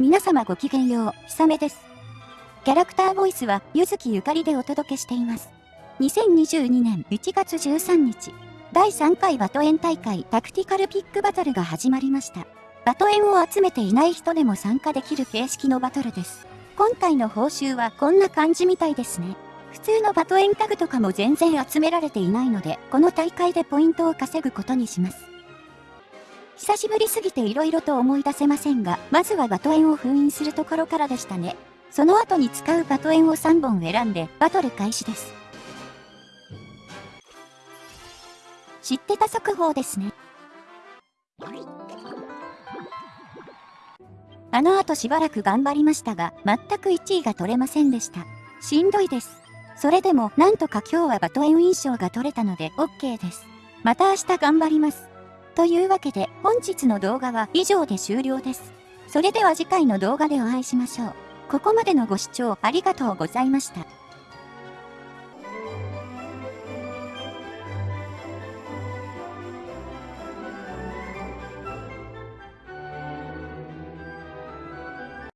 皆様ごきげんよう、ひさめです。キャラクターボイスは、ゆずきゆかりでお届けしています。2022年1月13日、第3回バトエン大会タクティカルピックバトルが始まりました。バトエンを集めていない人でも参加できる形式のバトルです。今回の報酬はこんな感じみたいですね。普通のバトエンタグとかも全然集められていないので、この大会でポイントを稼ぐことにします。久しぶりすぎて色々と思い出せませんが、まずはバトエンを封印するところからでしたね。その後に使うバトエンを3本選んで、バトル開始です。知ってた速報ですね。あの後しばらく頑張りましたが、全く1位が取れませんでした。しんどいです。それでも、なんとか今日はバトエン印象が取れたので OK です。また明日頑張ります。というわけで本日の動画は以上で終了です。それでは次回の動画でお会いしましょう。ここまでのご視聴ありがとうございました。